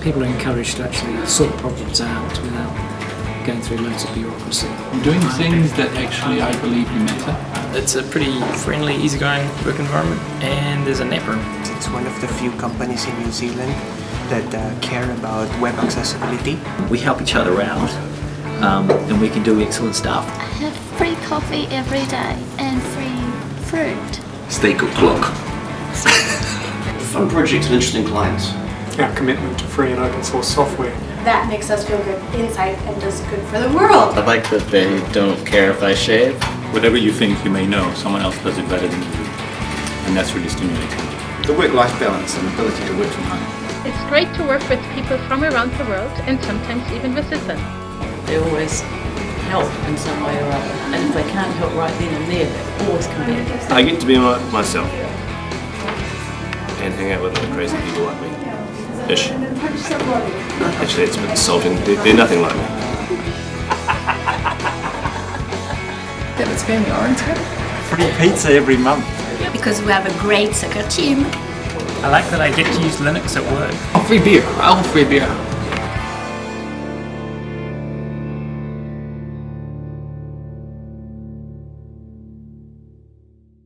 people are encouraged to actually sort problems out without going through loads of bureaucracy. Doing things that actually I believe matter. It's a pretty friendly, easygoing work environment and there's a nap room. It's one of the few companies in New Zealand that uh, care about web accessibility. We help each other out um, and we can do excellent stuff. I have free coffee every day and free fruit. Stay good clock. Fun projects and interesting clients. Our commitment to free and open source software. That makes us feel good inside and does good for the world. I like that they don't care if I shave. Whatever you think you may know, someone else does it better than you do. And that's really stimulating. The work-life balance and ability to work from home. It's great to work with people from around the world and sometimes even visit them. They always help in some way or other. And if they can't help right then and there, they always come back. I get to be my, myself and hang out with other crazy people like me. Ish. Actually, it's a bit insulting. They're, they're nothing like me. That was family oriented. Free pizza every month. Because we have a great soccer team. I like that I get to use Linux at work. Oh, free beer. I want free beer.